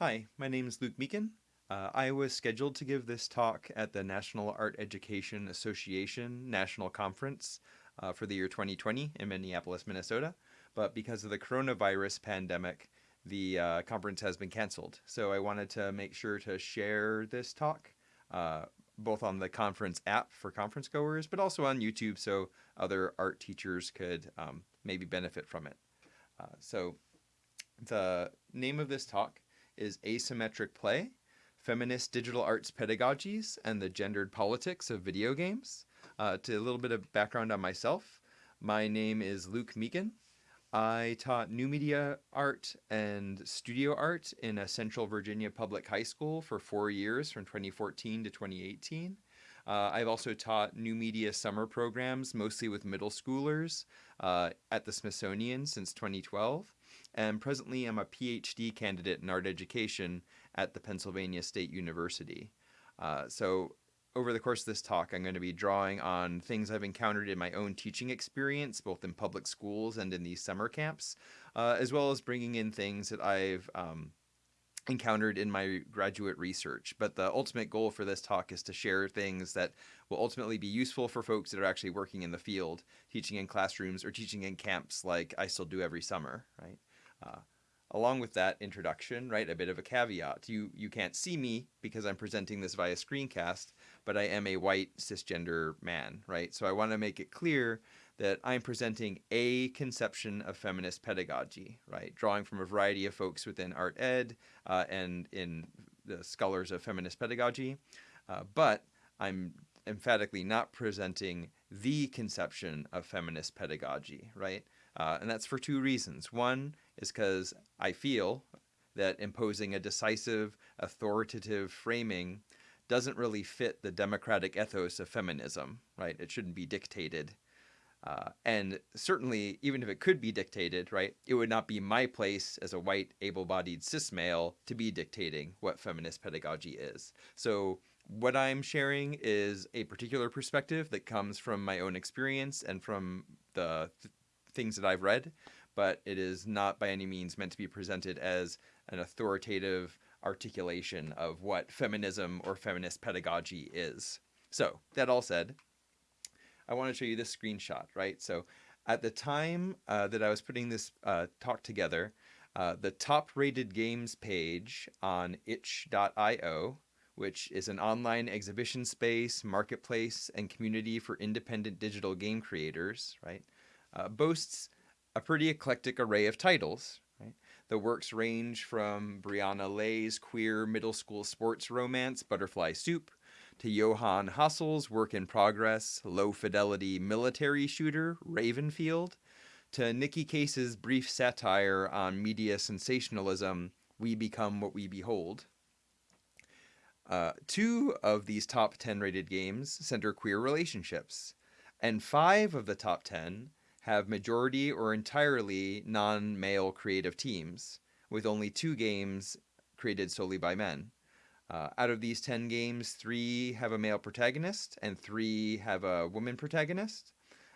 Hi, my name is Luke Meeken. Uh, I was scheduled to give this talk at the National Art Education Association National Conference uh, for the year 2020 in Minneapolis, Minnesota, but because of the coronavirus pandemic, the uh, conference has been canceled. So I wanted to make sure to share this talk uh, both on the conference app for conference goers, but also on YouTube so other art teachers could um, maybe benefit from it. Uh, so the name of this talk is Asymmetric Play, Feminist Digital Arts Pedagogies and the Gendered Politics of Video Games. Uh, to a little bit of background on myself, my name is Luke Meeken. I taught new media art and studio art in a Central Virginia public high school for four years from 2014 to 2018. Uh, I've also taught new media summer programs, mostly with middle schoolers, uh, at the Smithsonian since 2012. And presently, I'm a PhD candidate in art education at the Pennsylvania State University. Uh, so over the course of this talk, I'm going to be drawing on things I've encountered in my own teaching experience, both in public schools and in these summer camps, uh, as well as bringing in things that I've um, encountered in my graduate research. But the ultimate goal for this talk is to share things that will ultimately be useful for folks that are actually working in the field, teaching in classrooms or teaching in camps like I still do every summer, right? Uh, along with that introduction, right, a bit of a caveat. You, you can't see me because I'm presenting this via screencast, but I am a white cisgender man, right? So I want to make it clear that I'm presenting a conception of feminist pedagogy, right? Drawing from a variety of folks within art ed uh, and in the scholars of feminist pedagogy. Uh, but I'm emphatically not presenting the conception of feminist pedagogy, right? Uh, and that's for two reasons. One is because I feel that imposing a decisive, authoritative framing doesn't really fit the democratic ethos of feminism, right? It shouldn't be dictated. Uh, and certainly, even if it could be dictated, right, it would not be my place as a white, able-bodied cis male to be dictating what feminist pedagogy is. So what I'm sharing is a particular perspective that comes from my own experience and from the th things that I've read, but it is not by any means meant to be presented as an authoritative articulation of what feminism or feminist pedagogy is. So that all said, I want to show you this screenshot, right? So at the time uh, that I was putting this uh, talk together, uh, the top rated games page on itch.io, which is an online exhibition space, marketplace, and community for independent digital game creators, right, uh, boasts a pretty eclectic array of titles. Right? The works range from Brianna Lei's queer middle school sports romance, Butterfly Soup, to Johann Hassel's work in progress, low fidelity military shooter, Ravenfield, to Nicky Case's brief satire on media sensationalism, We Become What We Behold. Uh, two of these top 10 rated games center queer relationships, and five of the top 10 have majority or entirely non-male creative teams, with only two games created solely by men. Uh, out of these 10 games, three have a male protagonist and three have a woman protagonist.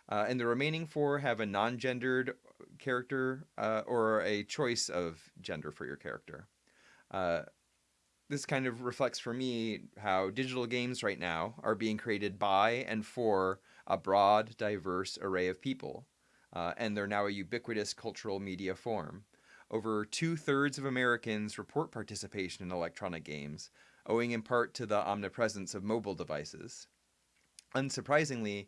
Uh, and the remaining four have a non-gendered character uh, or a choice of gender for your character. Uh, this kind of reflects for me how digital games right now are being created by and for a broad, diverse array of people uh, and they're now a ubiquitous cultural media form. Over two-thirds of Americans report participation in electronic games, owing in part to the omnipresence of mobile devices. Unsurprisingly,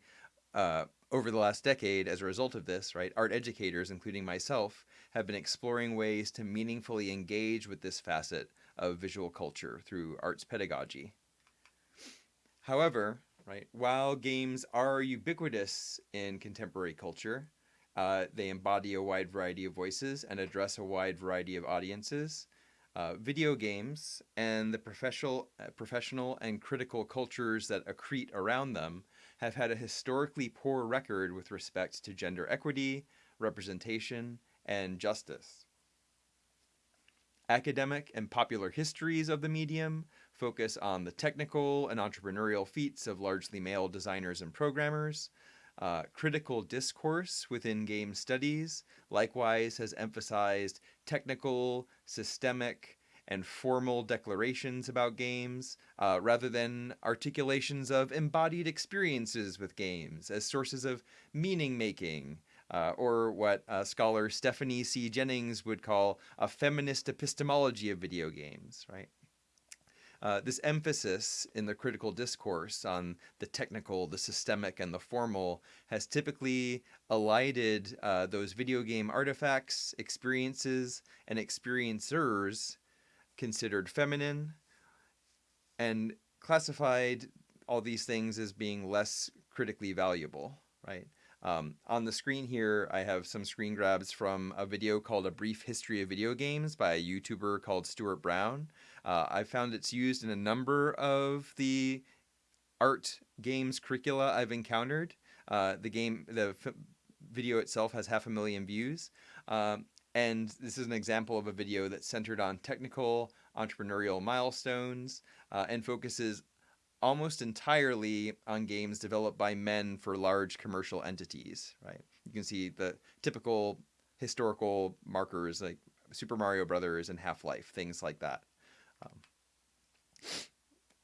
uh, over the last decade, as a result of this, right, art educators, including myself, have been exploring ways to meaningfully engage with this facet of visual culture through arts pedagogy. However, right, while games are ubiquitous in contemporary culture, uh, they embody a wide variety of voices and address a wide variety of audiences. Uh, video games and the professional, uh, professional and critical cultures that accrete around them have had a historically poor record with respect to gender equity, representation, and justice. Academic and popular histories of the medium focus on the technical and entrepreneurial feats of largely male designers and programmers, uh, critical discourse within game studies likewise has emphasized technical, systemic, and formal declarations about games, uh, rather than articulations of embodied experiences with games as sources of meaning making, uh, or what uh, scholar Stephanie C. Jennings would call a feminist epistemology of video games, right? Uh, this emphasis in the critical discourse on the technical, the systemic, and the formal has typically elided uh, those video game artifacts, experiences, and experiencers considered feminine and classified all these things as being less critically valuable, right? Um, on the screen here, I have some screen grabs from a video called A Brief History of Video Games by a YouTuber called Stuart Brown. Uh, I found it's used in a number of the art games curricula I've encountered. Uh, the game, the video itself has half a million views. Um, and this is an example of a video that's centered on technical entrepreneurial milestones uh, and focuses almost entirely on games developed by men for large commercial entities, right? You can see the typical historical markers like Super Mario Brothers and Half-Life, things like that. Um,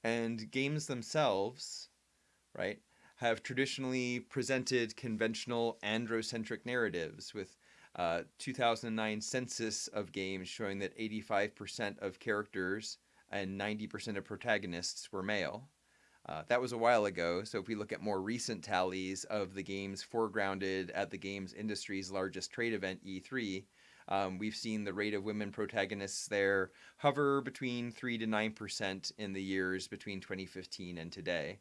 and games themselves, right, have traditionally presented conventional androcentric narratives with uh, 2009 census of games showing that 85% of characters and 90% of protagonists were male. Uh, that was a while ago, so if we look at more recent tallies of the games foregrounded at the games industry's largest trade event, E3, um, we've seen the rate of women protagonists there hover between 3 to 9% in the years between 2015 and today.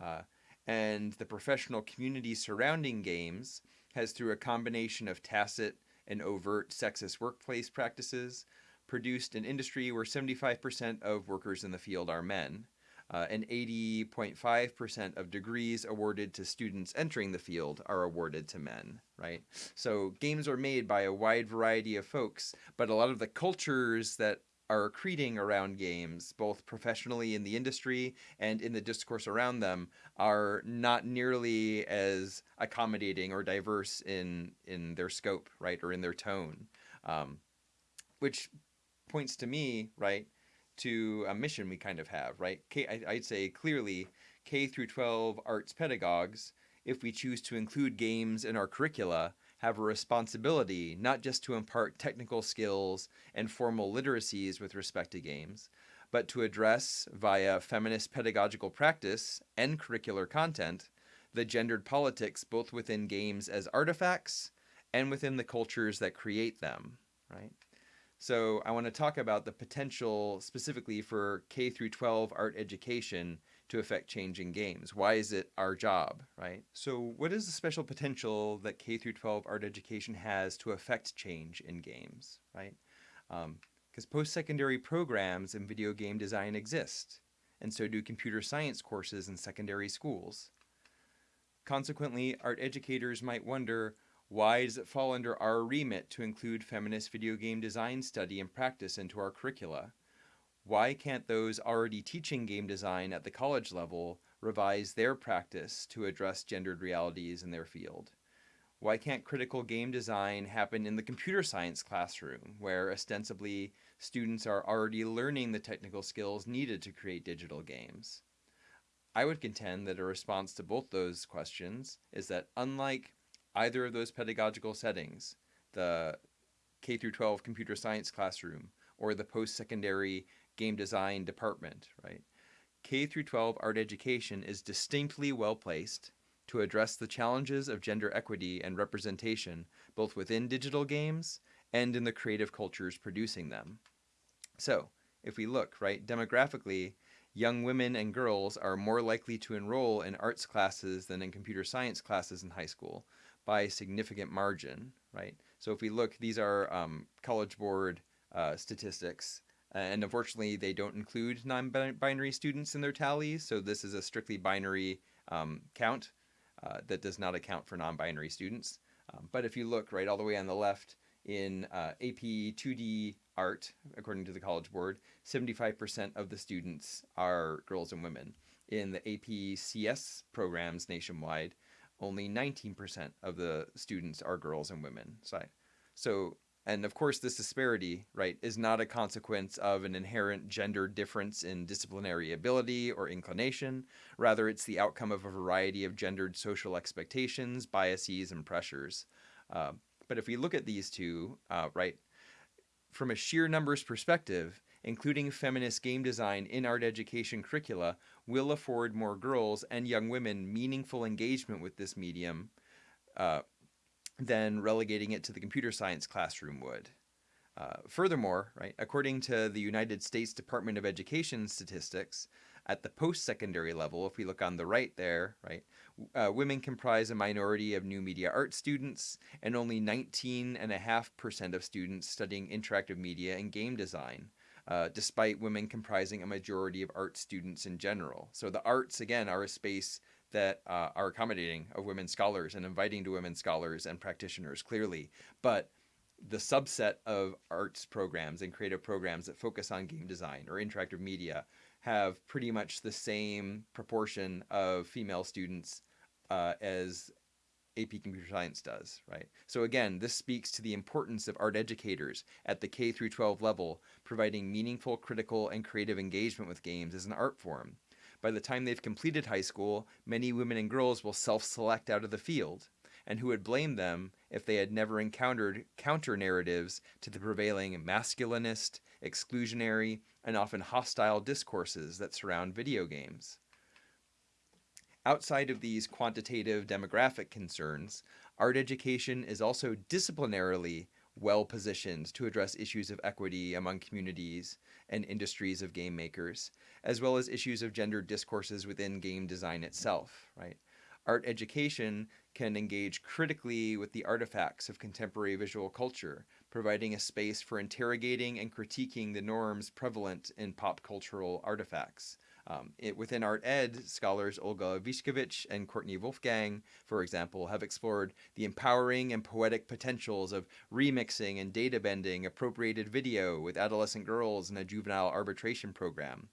Uh, and the professional community surrounding games has, through a combination of tacit and overt sexist workplace practices, produced an industry where 75% of workers in the field are men uh, and 80.5% of degrees awarded to students entering the field are awarded to men, right? So games are made by a wide variety of folks, but a lot of the cultures that are accreting around games, both professionally in the industry and in the discourse around them, are not nearly as accommodating or diverse in in their scope, right, or in their tone, um, which points to me, right, to a mission we kind of have, right? I'd say clearly K through 12 arts pedagogues, if we choose to include games in our curricula, have a responsibility not just to impart technical skills and formal literacies with respect to games, but to address via feminist pedagogical practice and curricular content the gendered politics both within games as artifacts and within the cultures that create them, right? So I want to talk about the potential specifically for K through 12 art education to affect change in games. Why is it our job, right? So what is the special potential that K through 12 art education has to affect change in games, right? Because um, post-secondary programs in video game design exist, and so do computer science courses in secondary schools. Consequently, art educators might wonder, why does it fall under our remit to include feminist video game design study and practice into our curricula? Why can't those already teaching game design at the college level revise their practice to address gendered realities in their field? Why can't critical game design happen in the computer science classroom, where ostensibly students are already learning the technical skills needed to create digital games? I would contend that a response to both those questions is that unlike either of those pedagogical settings, the K through 12 computer science classroom or the post-secondary game design department, right? K through 12 art education is distinctly well placed to address the challenges of gender equity and representation both within digital games and in the creative cultures producing them. So, if we look, right, demographically, young women and girls are more likely to enroll in arts classes than in computer science classes in high school, by a significant margin, right? So if we look, these are um, College Board uh, statistics, and unfortunately they don't include non-binary students in their tallies, so this is a strictly binary um, count uh, that does not account for non-binary students. Um, but if you look right all the way on the left in uh, AP 2D art, according to the College Board, 75% of the students are girls and women. In the AP CS programs nationwide, only 19% of the students are girls and women. So, and of course, this disparity, right, is not a consequence of an inherent gender difference in disciplinary ability or inclination. Rather, it's the outcome of a variety of gendered social expectations, biases, and pressures. Uh, but if we look at these two, uh, right, from a sheer numbers perspective, including feminist game design in art education curricula will afford more girls and young women meaningful engagement with this medium uh, than relegating it to the computer science classroom would. Uh, furthermore, right, according to the United States Department of Education statistics, at the post-secondary level, if we look on the right there, right, uh, women comprise a minority of new media art students, and only 19.5% of students studying interactive media and game design, uh, despite women comprising a majority of art students in general. So the arts, again, are a space that uh, are accommodating of women scholars and inviting to women scholars and practitioners clearly. But the subset of arts programs and creative programs that focus on game design or interactive media have pretty much the same proportion of female students uh, as AP Computer Science does, right? So again, this speaks to the importance of art educators at the K through 12 level providing meaningful, critical, and creative engagement with games as an art form. By the time they've completed high school, many women and girls will self-select out of the field, and who would blame them if they had never encountered counter-narratives to the prevailing masculinist, exclusionary, and often hostile discourses that surround video games. Outside of these quantitative demographic concerns, art education is also disciplinarily well positioned to address issues of equity among communities and industries of game makers, as well as issues of gender discourses within game design itself, right? Art education can engage critically with the artifacts of contemporary visual culture, providing a space for interrogating and critiquing the norms prevalent in pop cultural artifacts. Um, it, within art ed, scholars Olga Ivashkevich and Courtnie Wolfgang, for example, have explored the empowering and poetic potentials of remixing and data bending appropriated video with adolescent girls in a juvenile arbitration program.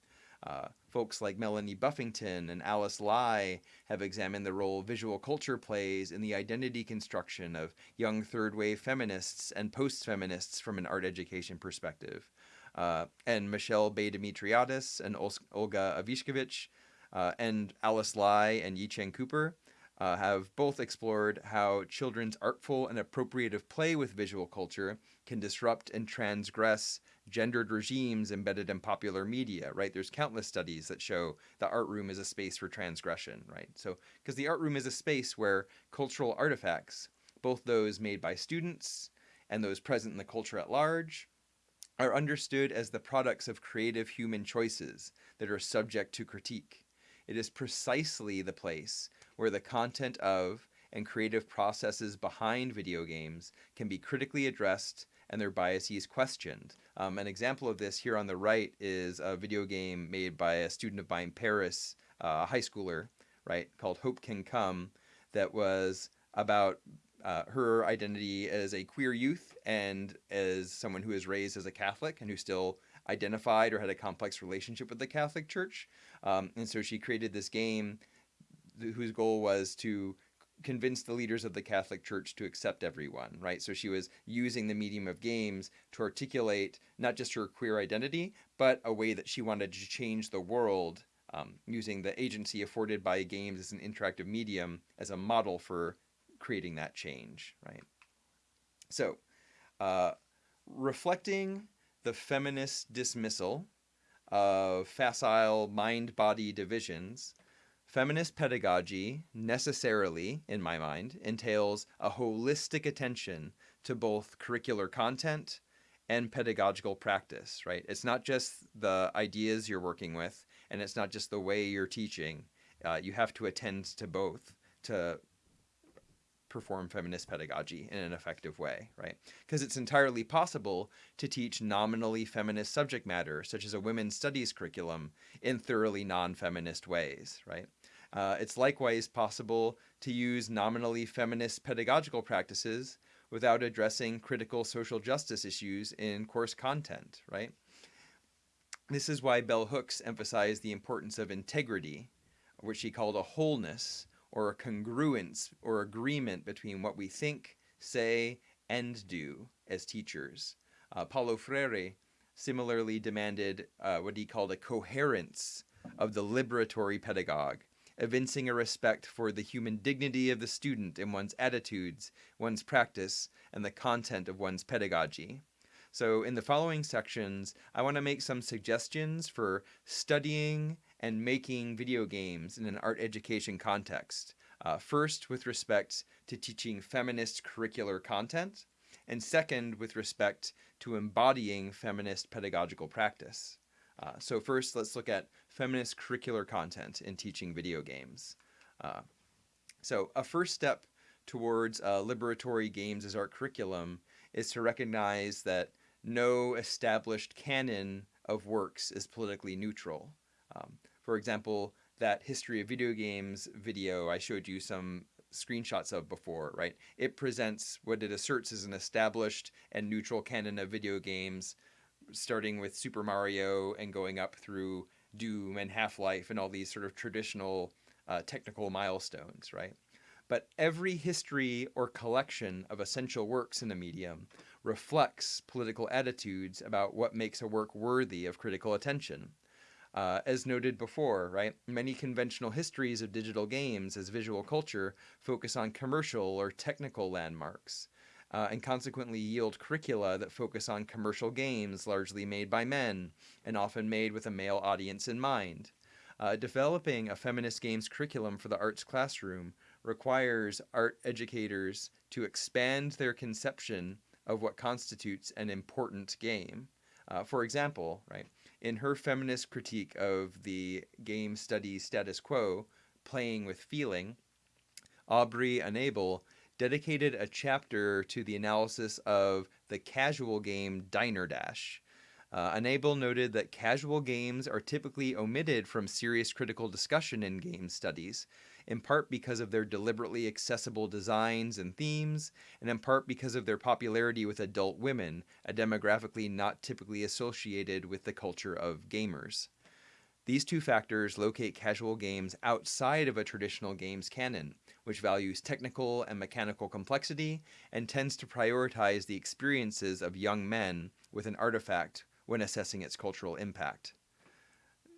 Uh, folks like Melanie Buffington and Alice Lai have examined the role visual culture plays in the identity construction of young third wave feminists and post feminists from an art education perspective. Uh, and Michelle Bae-Dimitriadis and Olga Ivashkevich uh, and Alice Lai and Yichien Cooper uh, have both explored how children's artful and appropriative play with visual culture can disrupt and transgress gendered regimes embedded in popular media, right? There's countless studies that show the art room is a space for transgression, right? So, because the art room is a space where cultural artifacts, both those made by students and those present in the culture at large, are understood as the products of creative human choices that are subject to critique. It is precisely the place where the content of and creative processes behind video games can be critically addressed and their biases questioned. Um, an example of this here on the right is a video game made by a student of mine, Paris, uh, a high schooler, right, called Hope Can Come, that was about uh, her identity as a queer youth and as someone who is raised as a Catholic and who still identified or had a complex relationship with the Catholic Church. Um, and so she created this game whose goal was to convince the leaders of the Catholic Church to accept everyone, right? So she was using the medium of games to articulate not just her queer identity, but a way that she wanted to change the world um, using the agency afforded by games as an interactive medium as a model for creating that change, right? So, uh, reflecting the feminist dismissal of facile mind-body divisions, feminist pedagogy necessarily, in my mind, entails a holistic attention to both curricular content and pedagogical practice, right? It's not just the ideas you're working with, and it's not just the way you're teaching. Uh, you have to attend to both to perform feminist pedagogy in an effective way, right? Because it's entirely possible to teach nominally feminist subject matter, such as a women's studies curriculum, in thoroughly non-feminist ways, right? Uh, it's likewise possible to use nominally feminist pedagogical practices without addressing critical social justice issues in course content, right? This is why Bell Hooks emphasized the importance of integrity, which she called a wholeness, or a congruence or agreement between what we think, say, and do, as teachers. Uh, Paulo Freire similarly demanded uh, what he called a coherence of the liberatory pedagogue, evincing a respect for the human dignity of the student in one's attitudes, one's practice, and the content of one's pedagogy. So in the following sections, I want to make some suggestions for studying and making video games in an art education context. Uh, first, with respect to teaching feminist curricular content, and second, with respect to embodying feminist pedagogical practice. Uh, so first, let's look at feminist curricular content in teaching video games. Uh, so a first step towards uh, liberatory games as art curriculum is to recognize that no established canon of works is politically neutral. Um, for example, that history of video games video I showed you some screenshots of before, right? It presents what it asserts is an established and neutral canon of video games, starting with Super Mario and going up through Doom and Half-Life and all these sort of traditional uh, technical milestones, right? But every history or collection of essential works in a medium reflects political attitudes about what makes a work worthy of critical attention. Uh, as noted before, right, many conventional histories of digital games as visual culture focus on commercial or technical landmarks, uh, and consequently yield curricula that focus on commercial games largely made by men, and often made with a male audience in mind. Uh, developing a feminist games curriculum for the arts classroom requires art educators to expand their conception of what constitutes an important game. Uh, for example, right, in her feminist critique of the game study status quo, Playing with Feeling, Aubrey Anable dedicated a chapter to the analysis of the casual game Diner Dash. Uh, Anable noted that casual games are typically omitted from serious critical discussion in game studies, in part because of their deliberately accessible designs and themes, and in part because of their popularity with adult women, a demographically not typically associated with the culture of gamers. These two factors locate casual games outside of a traditional games canon, which values technical and mechanical complexity and tends to prioritize the experiences of young men with an artifact when assessing its cultural impact.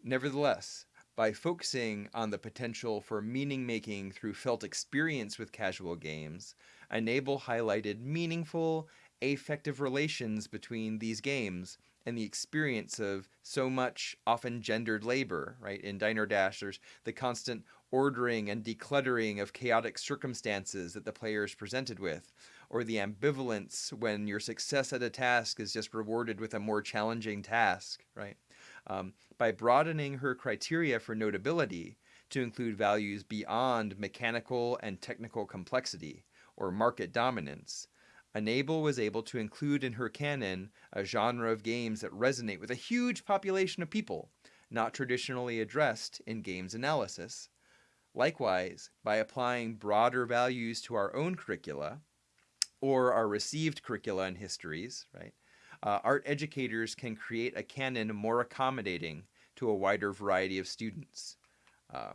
Nevertheless, by focusing on the potential for meaning making through felt experience with casual games, Anable highlighted meaningful, affective relations between these games and the experience of so much often gendered labor, right? In Diner Dash, there's the constant ordering and decluttering of chaotic circumstances that the player is presented with, or the ambivalence when your success at a task is just rewarded with a more challenging task, right? Um, by broadening her criteria for notability to include values beyond mechanical and technical complexity or market dominance, Anable was able to include in her canon a genre of games that resonate with a huge population of people, not traditionally addressed in games analysis. Likewise, by applying broader values to our own curricula, or our received curricula and histories, right, uh, art educators can create a canon more accommodating to a wider variety of students. Uh,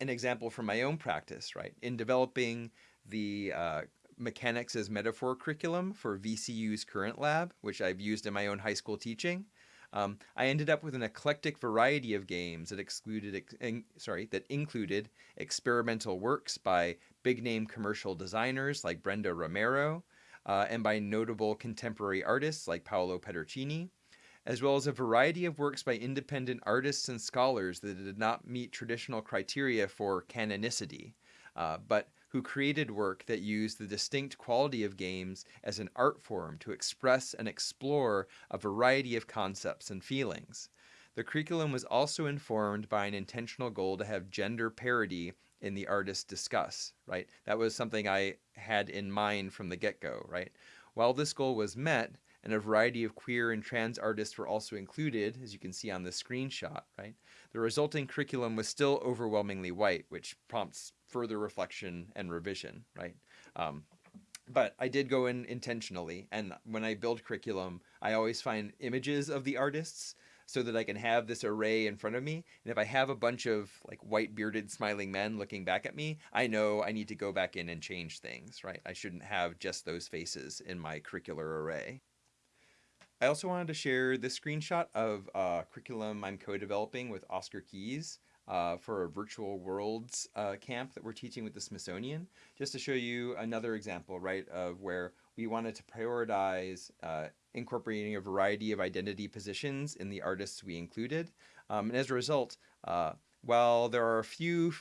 an example from my own practice, right? In developing the uh, mechanics as metaphor curriculum for VCU's current lab, which I've used in my own high school teaching, um, I ended up with an eclectic variety of games that excluded, in, sorry, that included experimental works by big name commercial designers like Brenda Romero, uh, and by notable contemporary artists like Paolo Pedercini, as well as a variety of works by independent artists and scholars that did not meet traditional criteria for canonicity, uh, but who created work that used the distinct quality of games as an art form to express and explore a variety of concepts and feelings. The curriculum was also informed by an intentional goal to have gender parity in the artist discuss, right? That was something I had in mind from the get-go, right? While this goal was met, and a variety of queer and trans artists were also included, as you can see on the screenshot, right? The resulting curriculum was still overwhelmingly white, which prompts further reflection and revision, right? Um, but I did go in intentionally, and when I build curriculum, I always find images of the artists so that I can have this array in front of me. And if I have a bunch of like white bearded smiling men looking back at me, I know I need to go back in and change things, right? I shouldn't have just those faces in my curricular array. I also wanted to share this screenshot of a curriculum I'm co-developing with Oscar Keys uh, for a virtual worlds uh, camp that we're teaching with the Smithsonian, just to show you another example, right, of where we wanted to prioritize uh, incorporating a variety of identity positions in the artists we included. Um, and as a result, uh, while there are a few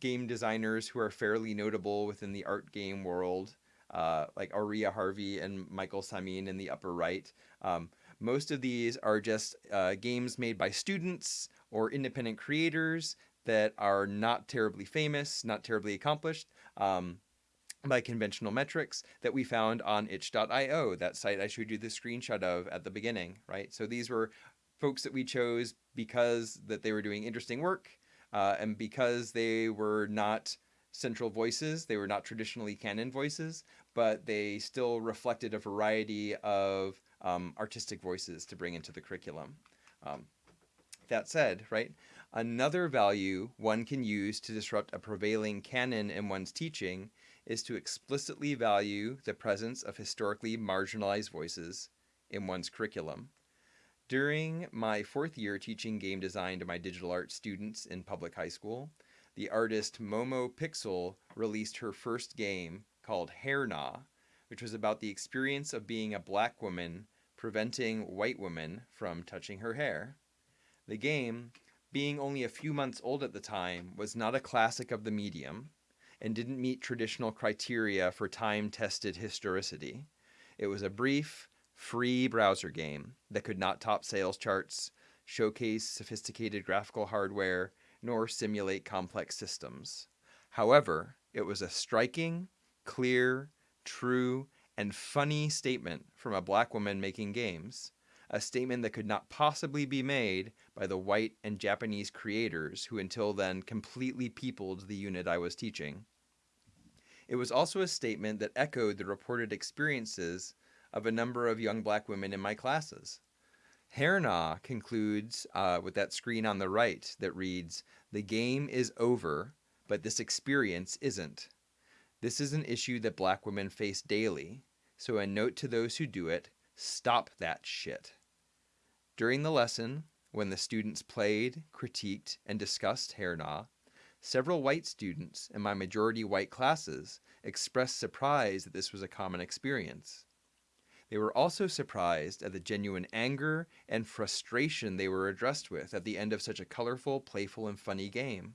game designers who are fairly notable within the art game world, uh, like Auriea Harvey and Michaël Samyn in the upper right, um, most of these are just uh, games made by students or independent creators that are not terribly famous, not terribly accomplished um, by conventional metrics that we found on itch.io, that site I showed you the screenshot of at the beginning, right? So these were folks that we chose because that they were doing interesting work uh, and because they were not central voices, they were not traditionally canon voices, but they still reflected a variety of um, artistic voices to bring into the curriculum. Um, that said, right, another value one can use to disrupt a prevailing canon in one's teaching is to explicitly value the presence of historically marginalized voices in one's curriculum. During my fourth year teaching game design to my digital art students in public high school, the artist Momo Pixel released her first game called Hair which was about the experience of being a black woman preventing white women from touching her hair. The game, being only a few months old at the time, was not a classic of the medium and didn't meet traditional criteria for time-tested historicity. It was a brief, free browser game that could not top sales charts, showcase sophisticated graphical hardware, nor simulate complex systems. However, it was a striking, clear, true, and funny statement from a black woman making games, a statement that could not possibly be made by the white and Japanese creators who until then completely peopled the unit I was teaching. It was also a statement that echoed the reported experiences of a number of young black women in my classes. Hair Nah concludes uh, with that screen on the right that reads, The game is over, but this experience isn't. This is an issue that black women face daily, so a note to those who do it, stop that shit. During the lesson, when the students played, critiqued, and discussed Hair Nah, several white students in my majority white classes expressed surprise that this was a common experience. They were also surprised at the genuine anger and frustration they were addressed with at the end of such a colorful, playful, and funny game.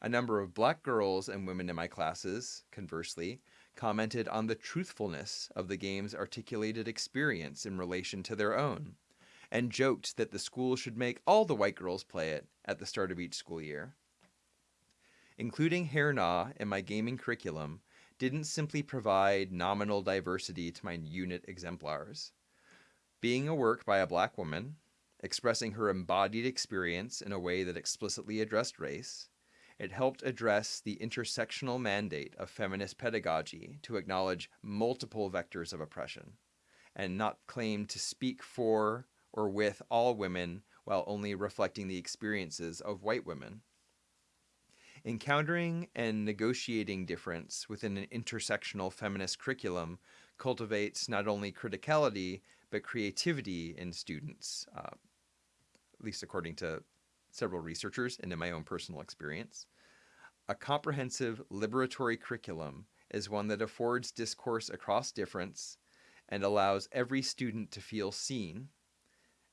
A number of black girls and women in my classes, conversely, commented on the truthfulness of the game's articulated experience in relation to their own, and joked that the school should make all the white girls play it at the start of each school year. Including Hair Nah in my gaming curriculum didn't simply provide nominal diversity to my unit exemplars. Being a work by a black woman, expressing her embodied experience in a way that explicitly addressed race, it helped address the intersectional mandate of feminist pedagogy to acknowledge multiple vectors of oppression and not claim to speak for or with all women while only reflecting the experiences of white women. Encountering and negotiating difference within an intersectional feminist curriculum cultivates not only criticality, but creativity in students, uh, at least according to several researchers and in my own personal experience. A comprehensive liberatory curriculum is one that affords discourse across difference and allows every student to feel seen.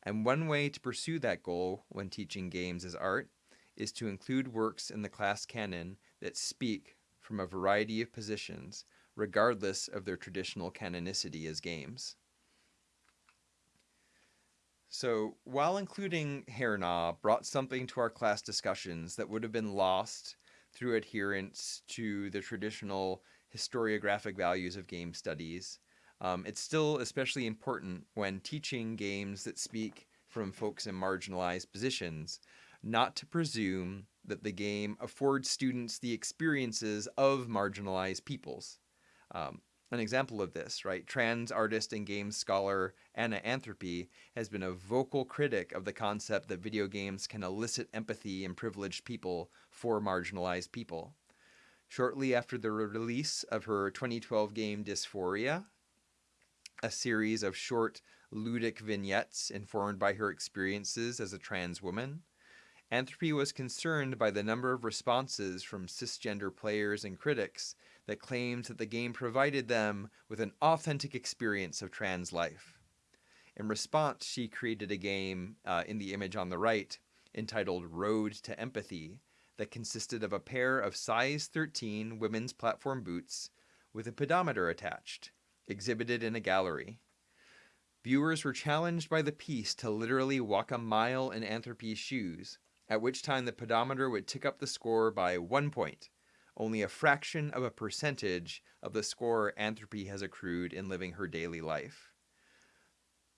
And one way to pursue that goal when teaching games as art is to include works in the class canon that speak from a variety of positions, regardless of their traditional canonicity as games. So while including Hair Nah brought something to our class discussions that would have been lost through adherence to the traditional historiographic values of game studies, um, it's still especially important when teaching games that speak from folks in marginalized positions, not to presume that the game affords students the experiences of marginalized peoples. Um, an example of this, right? Trans artist and game scholar Anna Anthropy has been a vocal critic of the concept that video games can elicit empathy in privileged people for marginalized people. Shortly after the release of her 2012 game dys4ia, a series of short ludic vignettes informed by her experiences as a trans woman, Anthropy was concerned by the number of responses from cisgender players and critics that claimed that the game provided them with an authentic experience of trans life. In response, she created a game uh, in the image on the right entitled Road to Empathy that consisted of a pair of size 13 women's platform boots with a pedometer attached, exhibited in a gallery. Viewers were challenged by the piece to literally walk a mile in Anthropy's shoes, at which time the pedometer would tick up the score by one point, only a fraction of a percentage of the score Anthropy has accrued in living her daily life.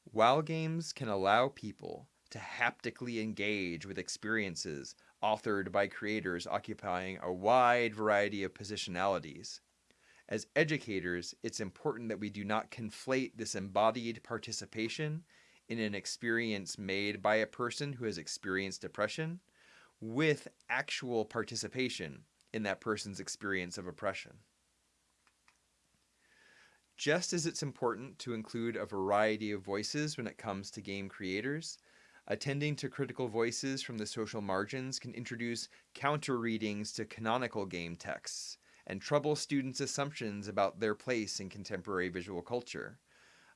While games can allow people to haptically engage with experiences authored by creators occupying a wide variety of positionalities, as educators, it's important that we do not conflate this embodied participation in an experience made by a person who has experienced depression with actual participation in that person's experience of oppression. Just as it's important to include a variety of voices when it comes to game creators, attending to critical voices from the social margins can introduce counter readings to canonical game texts and trouble students' assumptions about their place in contemporary visual culture.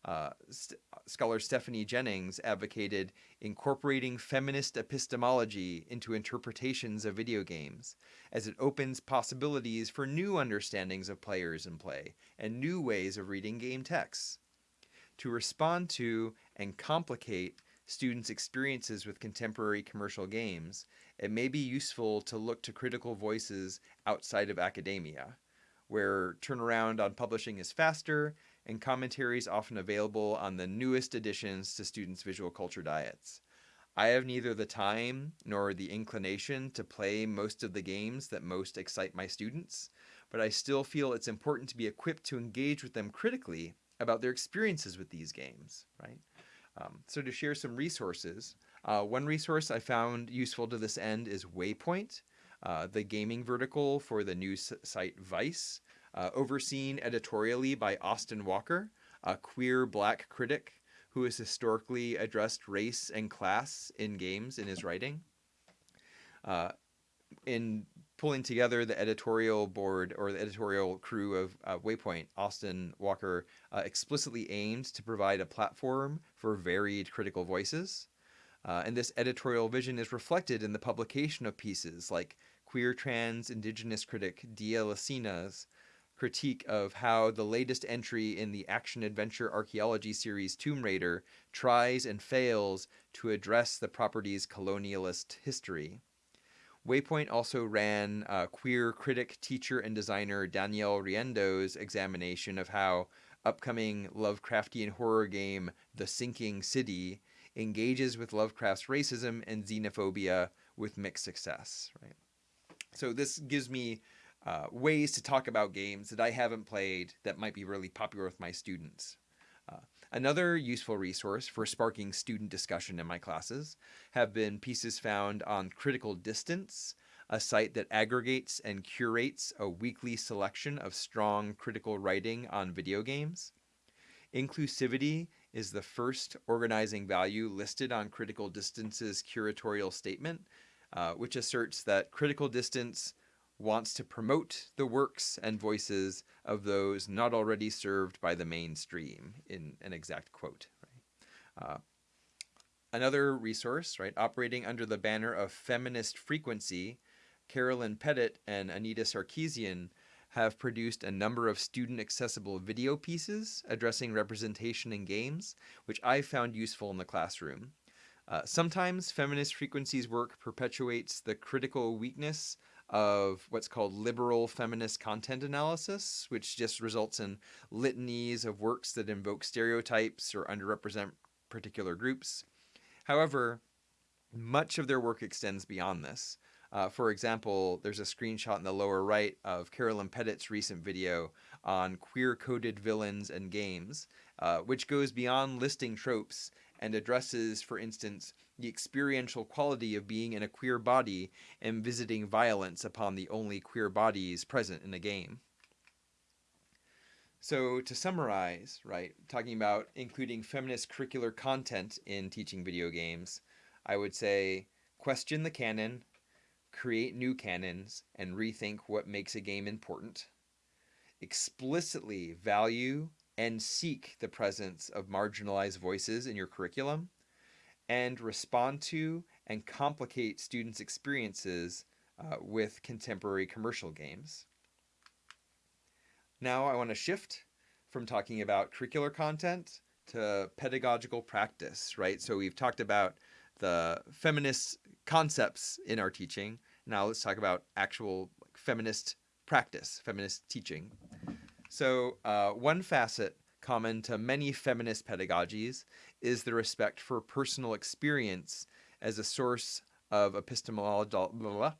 Uh, st scholar Stephanie Jennings advocated incorporating feminist epistemology into interpretations of video games, as it opens possibilities for new understandings of players and play, and new ways of reading game texts. To respond to and complicate students' experiences with contemporary commercial games, it may be useful to look to critical voices outside of academia, where turnaround on publishing is faster and commentaries often available on the newest additions to students' visual culture diets. I have neither the time nor the inclination to play most of the games that most excite my students, but I still feel it's important to be equipped to engage with them critically about their experiences with these games, right? Um, so to share some resources, uh, one resource I found useful to this end is Waypoint, uh, the gaming vertical for the news site Vice, uh, overseen editorially by Austin Walker, a queer black critic who has historically addressed race and class in games in his writing. Uh, in pulling together the editorial board or the editorial crew of uh, Waypoint, Austin Walker uh, explicitly aimed to provide a platform for varied critical voices. Uh, and this editorial vision is reflected in the publication of pieces like queer trans indigenous critic Dia Lacina's critique of how the latest entry in the action adventure archaeology series Tomb Raider tries and fails to address the property's colonialist history. Waypoint also ran uh, queer critic, teacher, and designer Danielle Riendeau's examination of how upcoming Lovecraftian horror game The Sinking City engages with Lovecraft's racism and xenophobia with mixed success. Right. So this gives me uh, ways to talk about games that I haven't played that might be really popular with my students. Uh, Another useful resource for sparking student discussion in my classes have been pieces found on Critical Distance, a site that aggregates and curates a weekly selection of strong critical writing on video games. Inclusivity is the first organizing value listed on Critical Distance's curatorial statement, uh, which asserts that critical distance wants to promote the works and voices of those not already served by the mainstream, in an exact quote. Right? Uh, another resource, right, operating under the banner of feminist frequency, Carolyn Petit and Anita Sarkeesian have produced a number of student accessible video pieces addressing representation in games, which I found useful in the classroom. Uh, sometimes feminist frequencies work perpetuates the critical weakness of what's called liberal feminist content analysis, which just results in litanies of works that invoke stereotypes or underrepresent particular groups. However, much of their work extends beyond this. Uh, for example, there's a screenshot in the lower right of Carolyn Petit's recent video on queer coded villains and games, uh, which goes beyond listing tropes and addresses, for instance, the experiential quality of being in a queer body and visiting violence upon the only queer bodies present in a game. So to summarize, right, talking about including feminist curricular content in teaching video games, I would say question the canon, create new canons, and rethink what makes a game important. Explicitly value and seek the presence of marginalized voices in your curriculum, and respond to and complicate students' experiences uh, with contemporary commercial games. Now I want to shift from talking about curricular content to pedagogical practice, right? So we've talked about the feminist concepts in our teaching. Now let's talk about actual like, feminist practice, feminist teaching. So uh, one facet common to many feminist pedagogies is the respect for personal experience as a source of epistemological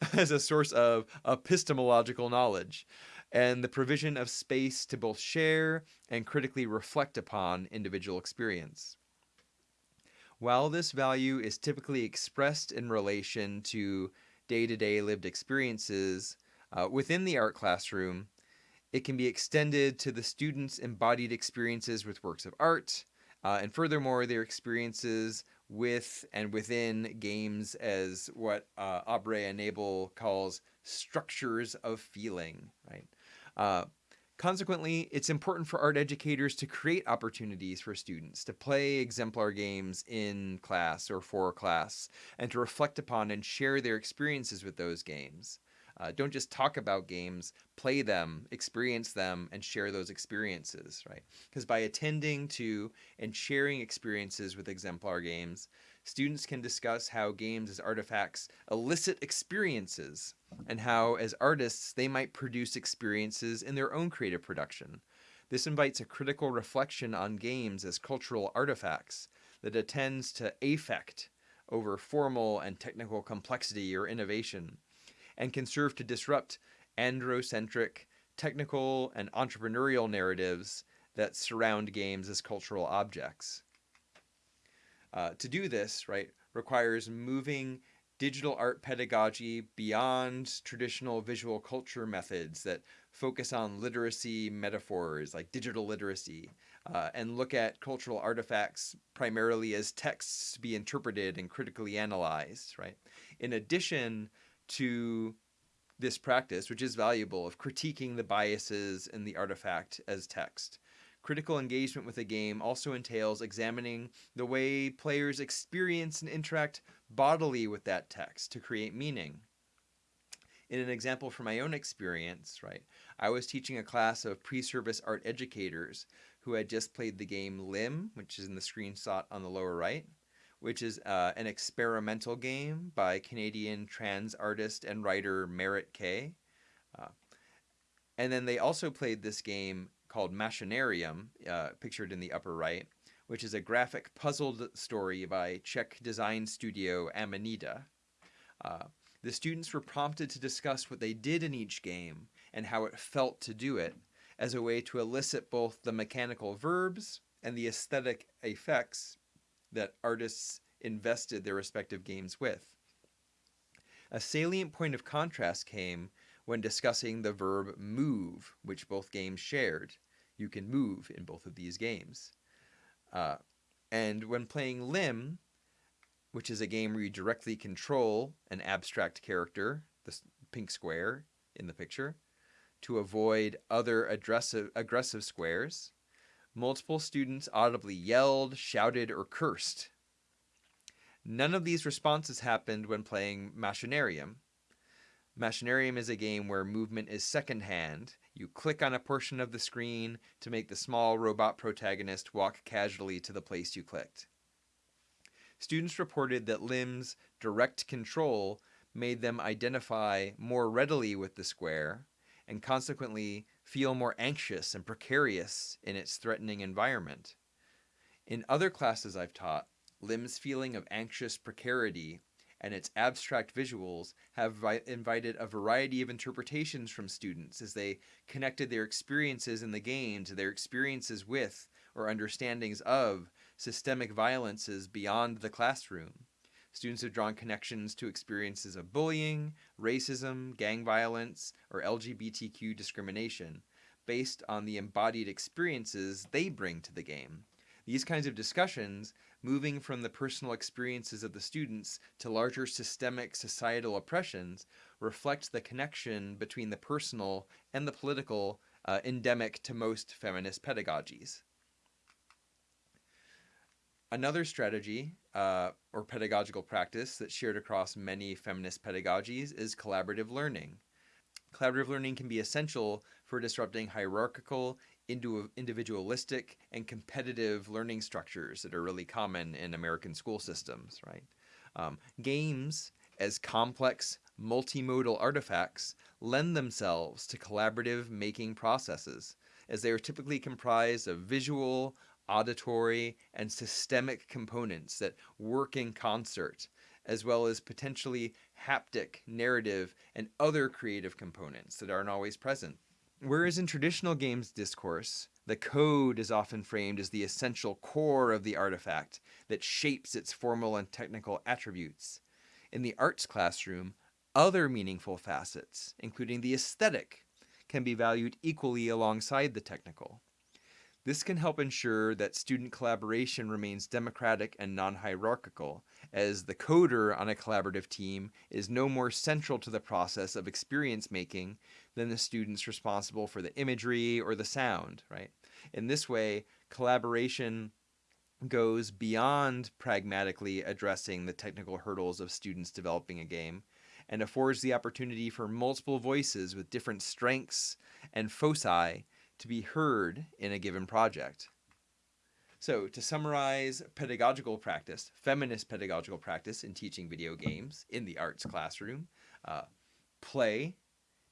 as a source of epistemological knowledge and the provision of space to both share and critically reflect upon individual experience. While this value is typically expressed in relation to day-to-day -day lived experiences uh, within the art classroom, it can be extended to the students' embodied experiences with works of art, uh, and furthermore, their experiences with and within games as what uh, Aubrey Anable calls structures of feeling, right? Uh, consequently, it's important for art educators to create opportunities for students to play exemplar games in class or for class and to reflect upon and share their experiences with those games. Uh, don't just talk about games, play them, experience them, and share those experiences, right? Because by attending to and sharing experiences with exemplar games, students can discuss how games as artifacts elicit experiences and how, as artists, they might produce experiences in their own creative production. This invites a critical reflection on games as cultural artifacts that attends to affect over formal and technical complexity or innovation, and can serve to disrupt androcentric, technical, and entrepreneurial narratives that surround games as cultural objects. Uh, to do this, right, requires moving digital art pedagogy beyond traditional visual culture methods that focus on literacy metaphors like digital literacy uh, and look at cultural artifacts primarily as texts to be interpreted and critically analyzed, right? In addition to this practice, which is valuable, of critiquing the biases in the artifact as text. Critical engagement with a game also entails examining the way players experience and interact bodily with that text to create meaning. In an example from my own experience, right, I was teaching a class of pre-service art educators who had just played the game Lim, which is in the screenshot on the lower right, which is uh, an experimental game by Canadian trans artist and writer Merritt K. Uh, and then they also played this game called Machinarium, uh, pictured in the upper right, which is a graphic puzzled story by Czech design studio Amanita. Uh, the students were prompted to discuss what they did in each game and how it felt to do it as a way to elicit both the mechanical verbs and the aesthetic effects that artists invested their respective games with. A salient point of contrast came when discussing the verb move, which both games shared. You can move in both of these games. Uh, and when playing Lim, which is a game where you directly control an abstract character, the pink square in the picture, to avoid other aggressive, aggressive squares, multiple students audibly yelled, shouted, or cursed. None of these responses happened when playing Machinarium. Machinarium is a game where movement is secondhand. You click on a portion of the screen to make the small robot protagonist walk casually to the place you clicked. Students reported that Lim's direct control made them identify more readily with the square and consequently feel more anxious and precarious in its threatening environment. In other classes I've taught, Lim's feeling of anxious precarity and its abstract visuals have invited a variety of interpretations from students as they connected their experiences in the game to their experiences with or understandings of systemic violences beyond the classroom. Students have drawn connections to experiences of bullying, racism, gang violence, or LGBTQ discrimination based on the embodied experiences they bring to the game. These kinds of discussions moving from the personal experiences of the students to larger systemic societal oppressions reflect the connection between the personal and the political uh, endemic to most feminist pedagogies. Another strategy uh, or pedagogical practice that's shared across many feminist pedagogies is collaborative learning. Collaborative learning can be essential for disrupting hierarchical individualistic and competitive learning structures that are really common in American school systems, right? Um, games, as complex multimodal artifacts, lend themselves to collaborative making processes, as they are typically comprised of visual, auditory, and systemic components that work in concert, as well as potentially haptic, narrative, and other creative components that aren't always present Whereas in traditional games discourse, the code is often framed as the essential core of the artifact that shapes its formal and technical attributes. In the arts classroom, other meaningful facets, including the aesthetic, can be valued equally alongside the technical. This can help ensure that student collaboration remains democratic and non-hierarchical, as the coder on a collaborative team is no more central to the process of experience making than the students responsible for the imagery or the sound, right? In this way, collaboration goes beyond pragmatically addressing the technical hurdles of students developing a game and affords the opportunity for multiple voices with different strengths and foci to be heard in a given project. So to summarize pedagogical practice, feminist pedagogical practice in teaching video games in the arts classroom, uh, play,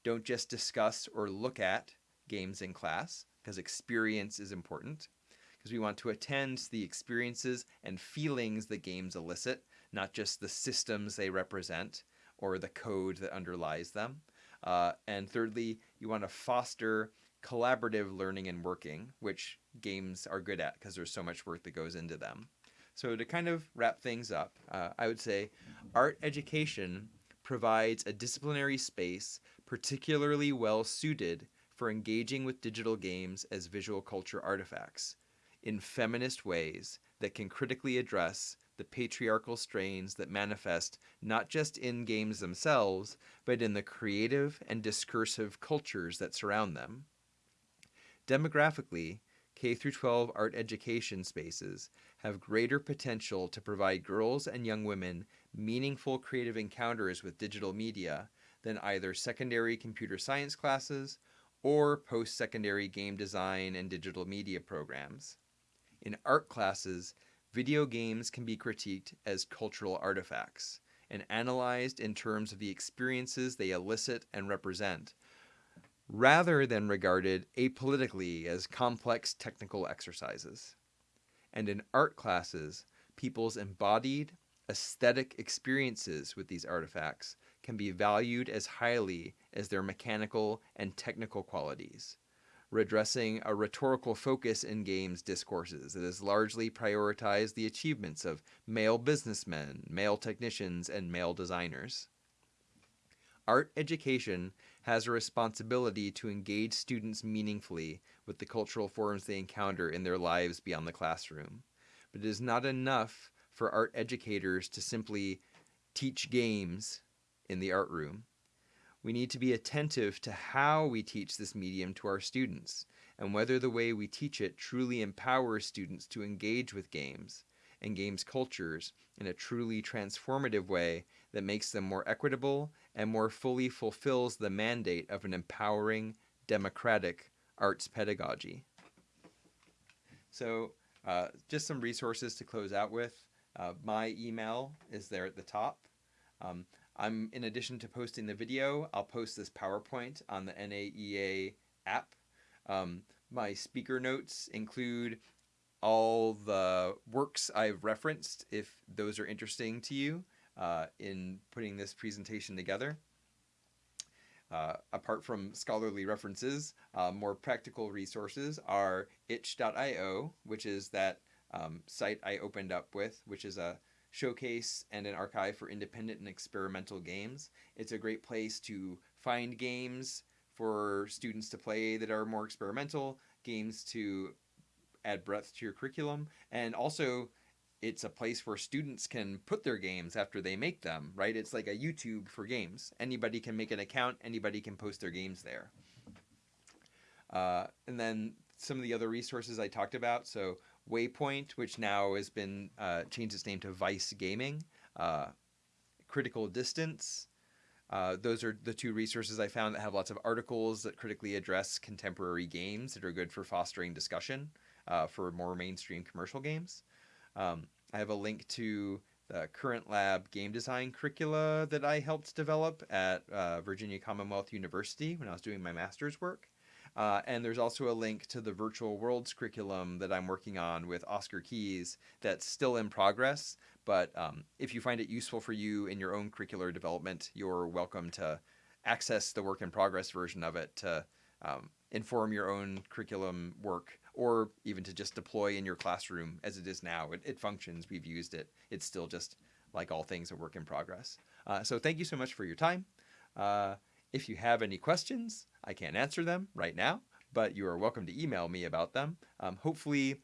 don't just discuss or look at games in class because experience is important because we want to attend to the experiences and feelings that games elicit, not just the systems they represent or the code that underlies them. Uh, and thirdly, you want to foster collaborative learning and working, which games are good at because there's so much work that goes into them. So to kind of wrap things up, uh, I would say art education provides a disciplinary space particularly well suited for engaging with digital games as visual culture artifacts in feminist ways that can critically address the patriarchal strains that manifest not just in games themselves, but in the creative and discursive cultures that surround them. Demographically, K through 12 art education spaces have greater potential to provide girls and young women meaningful creative encounters with digital media than either secondary computer science classes or post-secondary game design and digital media programs. In art classes, video games can be critiqued as cultural artifacts and analyzed in terms of the experiences they elicit and represent, rather than regarded apolitically as complex technical exercises. And in art classes, people's embodied, aesthetic experiences with these artifacts can be valued as highly as their mechanical and technical qualities, redressing a rhetorical focus in games discourses that has largely prioritized the achievements of male businessmen, male technicians, and male designers. Art education has a responsibility to engage students meaningfully with the cultural forms they encounter in their lives beyond the classroom. But it is not enough for art educators to simply teach games in the art room. We need to be attentive to how we teach this medium to our students and whether the way we teach it truly empowers students to engage with games and games cultures in a truly transformative way that makes them more equitable and more fully fulfills the mandate of an empowering, democratic arts pedagogy. So uh, just some resources to close out with. Uh, my email is there at the top. Um, I'm, in addition to posting the video, I'll post this PowerPoint on the NAEA app. Um, my speaker notes include all the works I've referenced if those are interesting to you. Uh, in putting this presentation together. Uh, apart from scholarly references, uh, more practical resources are itch.io, which is that um, site I opened up with, which is a showcase and an archive for independent and experimental games. It's a great place to find games for students to play that are more experimental, games to add breadth to your curriculum, and also it's a place where students can put their games after they make them, right? It's like a YouTube for games. Anybody can make an account, anybody can post their games there. Uh, and then some of the other resources I talked about. So Waypoint, which now has been uh, changed its name to Vice Gaming, uh, Critical Distance. Uh, those are the two resources I found that have lots of articles that critically address contemporary games that are good for fostering discussion uh, for more mainstream commercial games. Um, I have a link to the Current Lab game design curricula that I helped develop at uh, Virginia Commonwealth University when I was doing my master's work. Uh, and there's also a link to the virtual worlds curriculum that I'm working on with Oscar Keys that's still in progress. But um, if you find it useful for you in your own curricular development, you're welcome to access the work in progress version of it to um, inform your own curriculum work or even to just deploy in your classroom as it is now. It, it functions. We've used it. It's still just like all things a work in progress. Uh, so thank you so much for your time. Uh, if you have any questions, I can't answer them right now, but you are welcome to email me about them. Um, hopefully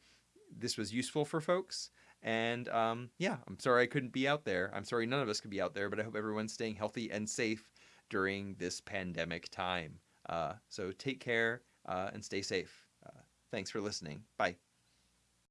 this was useful for folks. And um, yeah, I'm sorry I couldn't be out there. I'm sorry none of us could be out there, but I hope everyone's staying healthy and safe during this pandemic time. Uh, so take care uh, and stay safe. Thanks for listening. Bye.